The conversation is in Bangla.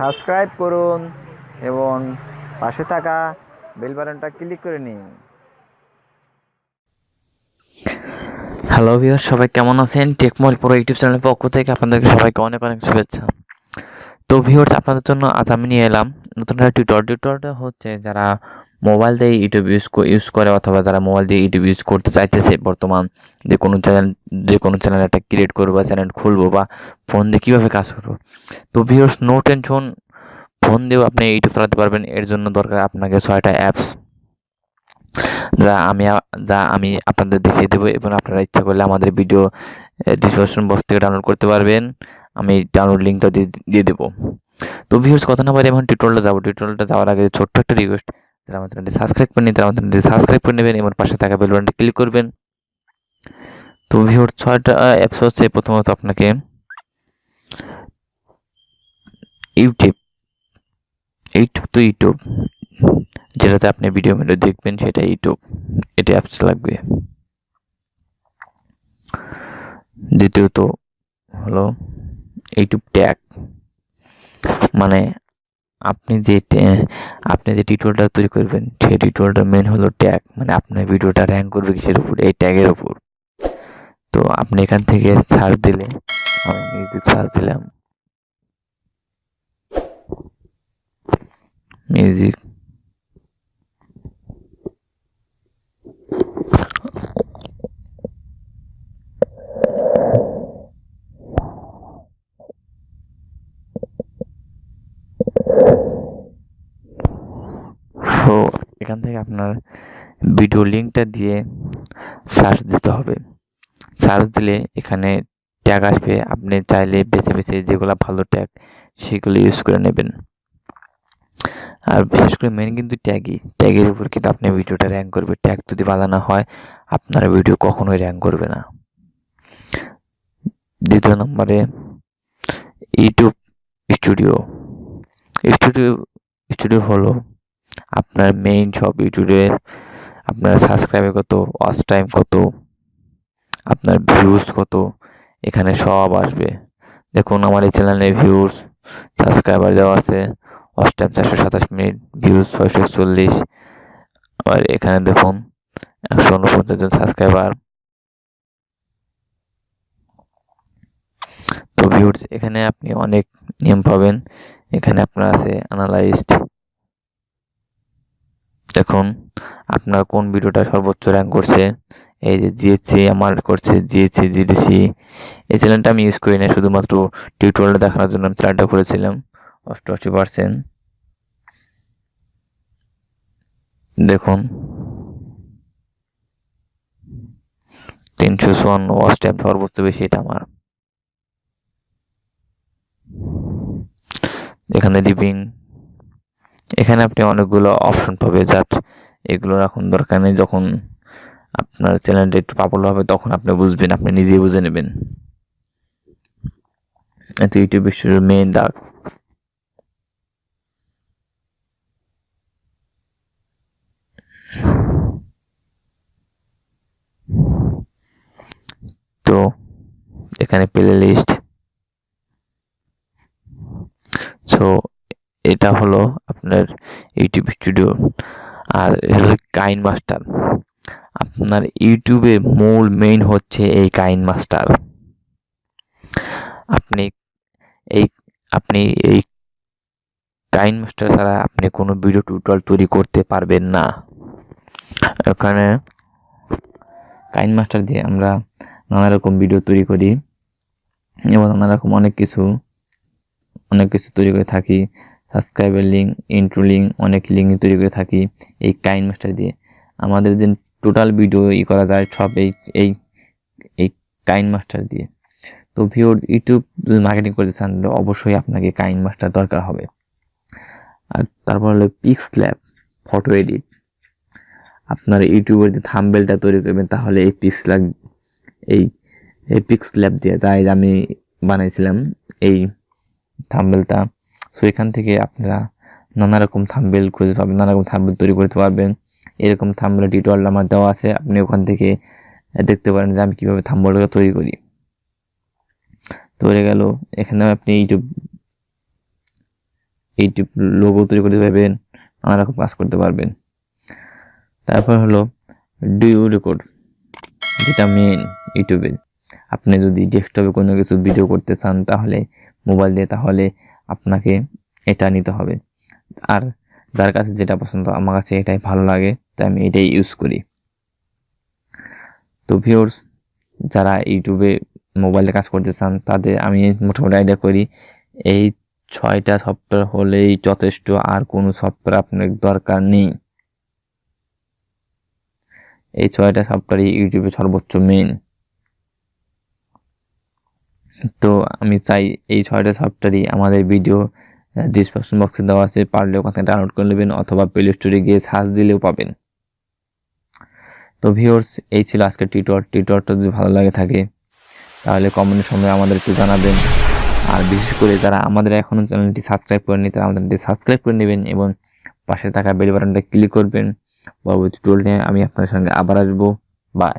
সাবস্ক্রাইব করুন এবং পাশে থাকা বেল বাটনটা ক্লিক করে নিন। হ্যালো ভিউয়ার সবাই কেমন আছেন? টেকমল প্রো ইউটিউব চ্যানেলের পক্ষ থেকে আপনাদেরকে সবাইকে অনেক অনেক শুভেচ্ছা। তো ভিউয়ার্স, আপনাদের জন্য আজ আমি নিয়ে এলাম নতুন একটা টিউটর টিউটরটা হচ্ছে যারা মোবাইল দিয়ে ইউটিউব ইউজ ইউজ করে অথবা যারা মোবাইল দিয়ে ইউটিউব ইউজ করতে চাইতেছে বর্তমান যে কোনো চ্যানেল, যে কোনো চ্যানেল একটা ক্রিয়েট করব বা চ্যানেল খুলবো বা ফোন দিয়ে কীভাবে কাজ করব। তো ভিউয়ার্স নো টেনশন ফোন দিয়েও আপনি ইউটিউব চালাতে পারবেন, এর জন্য দরকার আপনাকে ছয়টা অ্যাপস যা আমি যা আমি আপনাদের দেখিয়ে দেবো এবং আপনারা ইচ্ছা করলে আমাদের ভিডিও ডিসক্রিপশন বক্স থেকে ডাউনলোড করতে পারবেন, আমি ডাউনলোড লিঙ্কটা দিয়ে দেবো। তো ভিউর্স কথা না বলে এখন টিউটোরিয়ালটা যাব। টিউটোরিয়ালটা যাওয়ার আগে ছোট্ট একটা রিকোয়েস্ট যারা আমাদের চ্যানেলটি সাবস্ক্রাইব করেনি তারা আমাদের চ্যানেলটি সাবস্ক্রাইব করে নেবেন এবং পাশে থাকা বেল বাটনটি ক্লিক করবেন। তো ভিউর ছয়টা অ্যাপস হচ্ছে, প্রথমত আপনাকে ইউটিউব ইউটিউব তো ইউটিউব, যেটাতে আপনি ভিডিও ভিডিও দেখবেন সেটা ইউটিউব এটা অ্যাপস লাগবে। দ্বিতীয়ত হলো ইউটিউব ট্যাগ মানে আপনি যে আপনি যে টিউটোরিয়ালটা তৈরি করবেন, সেই টিউটোরিয়ালটার মেন হলো ট্যাগ মানে আপনার ভিডিওটা র্যাঙ্ক করবে কিসের উপর? এই ট্যাগের উপর। তো আপনি এখান থেকে ছাড় দিলে, আমি মিউজিক ছাড় দিলাম। মিউজিক তো এখান থেকে আপনার ভিডিও লিঙ্কটা দিয়ে সার্চ দিতে হবে। সার্চ দিলে এখানে ট্যাগ আসবে। আপনি চাইলে বেছে বেছে যেগুলো ভালো ট্যাগ সেগুলো ইউজ করে নেবেন। আর বিশেষ করে মেন কিন্তু ট্যাগই ট্যাগের উপর কিন্তু আপনি ভিডিওটা র্যাঙ্ক করবে। ট্যাগ যদি ভালো না হয়, আপনার ভিডিও কখনোই র্যাঙ্ক করবে না। দ্বিতীয় নম্বরে ইউটিউব স্টুডিও স্টুডিও স্টুডিও হলো আপনার মেইন সব ইউটিউবে আপনার সাবস্ক্রাইবার কত ওয়াচ টাইম কত, আপনার ভিউজ কত, এখানে সব আসবে। দেখুন আমার এই চ্যানেলে ভিউজ সাবস্ক্রাইবার দেওয়া আছে ওয়াচ টাইম চারশো সাতাশ মিনিট ভিউজ ছয়শো একচল্লিশ। আবার এখানে দেখুন একশো উনপঞ্চাশ জন সাবস্ক্রাইবার তো ভিউজ এখানে আপনি অনেক নিয়ম পাবেন। এখানে আপনার আছে অ্যানালাইজড দেখুন, আপনার কোন ভিডিওটা সর্বোচ্চ র্যাঙ্ক করছে? এই যে জিএসসি আমার করছে জিএসসি জিডিসি এই চ্যানেলটা আমি ইউজ করি না শুধুমাত্র টিউটোরিয়ালটা দেখানোর জন্য আমি চ্যানেলটা করেছিলাম অষ্টআশি পার্সেন্ট দেখুন। তিনশো চুয়ান্ন টাইম সর্বোচ্চ বেশি, এটা আমার। এখানে ডিপিং এখানে আপনি অনেকগুলো অপশন পাবে জাস্ট এগুলো এখন দরকার নেই। যখন আপনার চ্যানেলটা একটু পাপুলার হবে, তখন আপনি বুঝবেন, আপনি নিজেই বুঝে নেবেন। এত ইউটিউব স্টুডিওর মেইন দাগ। তো এখানে প্লে লিস্ট সো এটা হলো আপনার ইউটিউব স্টুডিও আর হলো কাইন মাস্টার আপনার ইউটিউবে মূল মেইন হচ্ছে এই কাইন মাস্টার আপনি এই আপনি এই কাইন মাস্টার ছাড়া আপনি কোনো ভিডিও টিউটোরিয়াল তৈরি করতে পারবেন না। এখানে কাইন মাস্টার দিয়ে আমরা নানা রকম ভিডিও তৈরি করি এবং নানা রকম অনেক কিছু অনেক কিছু তৈরি করে থাকি। সাবস্ক্রাইবার লিঙ্ক ইন্ট্রো লিঙ্ক অনেক লিঙ্ক তৈরি করে থাকি এই কাইন মাস্টার দিয়ে। আমাদের যে টোটাল ভিডিও ই করা যায় সব এই এই এই কাইন মাস্টার দিয়ে। তো ভিওর ইউটিউব যদি মার্কেটিং করতে চান, তাহলে অবশ্যই আপনাকে কাইন মাস্টার দরকার হবে। আর তারপর হলো পিক্স ল্যাব ফটো এডিট আপনার ইউটিউবের যে থাম্বেলটা তৈরি করবেন, তাহলে এই পিক্স ল্যাব এই এই পিক্স ল্যাব দিয়ে, তাই আমি বানাইছিলাম এই থাম্বেলটা সো এখান থেকে আপনারা নানা রকম থাম্বেল খুঁজে পাবেন, নানা রকম থাম্বেল তৈরি করতে পারবেন। এরকম থাম্বেল টিউটোরিয়াল আমার দেওয়া আছে, আপনি ওখান থেকে দেখতে পারেন যে আমি কীভাবে থাম্বেলটা তৈরি করি। তো, হয়ে গেল এখানে আপনি ইউটিউব ইউটিউব লোগো তৈরি করতে পারবেন, নানা রকম কাজ করতে পারবেন। তারপর হলো ডিও রেকর্ড যেটা মেন ইউটিউবে। আপনি যদি ডেস্কটপে কোনো কিছু ভিডিও করতে চান, তাহলে মোবাইল দিয়ে, তাহলে আপনাকে এটা নিতে হবে। আর যার কাছে যেটা পছন্দ, আমার কাছে এটাই ভালো লাগে, তাই আমি এটাই ইউজ করি। তো ভিউর্স যারা ইউটিউবে মোবাইলে কাজ করতে চান, তাদের আমি মোটামুটি আইডিয়া করি, এই ছয়টা সফটওয়্যার হলেই যথেষ্ট, আর কোনো সফটওয়্যার আপনার দরকার নেই। এই ছয়টা সফটওয়্যারই ইউটিউবে সর্বোচ্চ মেন তো আমি চাই এই ছয়টা সফটওয়্যারই আমাদের ভিডিও ডিসক্রিপশন বক্সে দেওয়া আছে। পারলে ওখান থেকে ডাউনলোড করে নেবেন অথবা প্লে স্টোরে গিয়ে সার্চ দিলেও পাবেন। তো ভিউর্স এই ছিল আজকের টিউটর টিউটরটা যদি ভালো লাগে থাকে, তাহলে কমেন্টের সময় আমাদেরকে জানাবেন। আর বিশেষ করে যারা আমাদের এখনও চ্যানেলটি সাবস্ক্রাইব করেনি তারা আমাদের সাবস্ক্রাইব করে নেবেন এবং পাশে থাকা বেল বাটনটা ক্লিক করবেন। পরবর্তী টোল নিয়ে আমি আপনাদের সঙ্গে আবার আসব। বাই